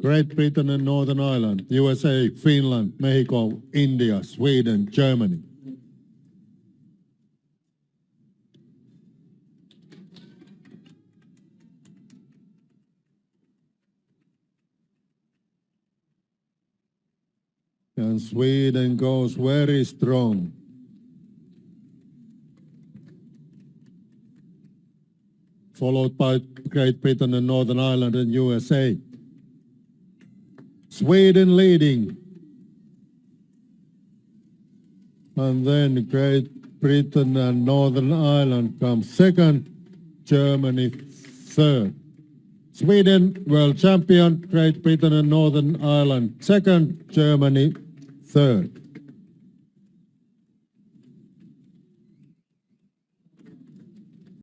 Great Britain and Northern Ireland, USA, Finland, Mexico, India, Sweden, Germany. And Sweden goes very strong. Followed by Great Britain and Northern Ireland and USA. Sweden leading. And then Great Britain and Northern Ireland come second, Germany third. Sweden world champion, Great Britain and Northern Ireland second, Germany third.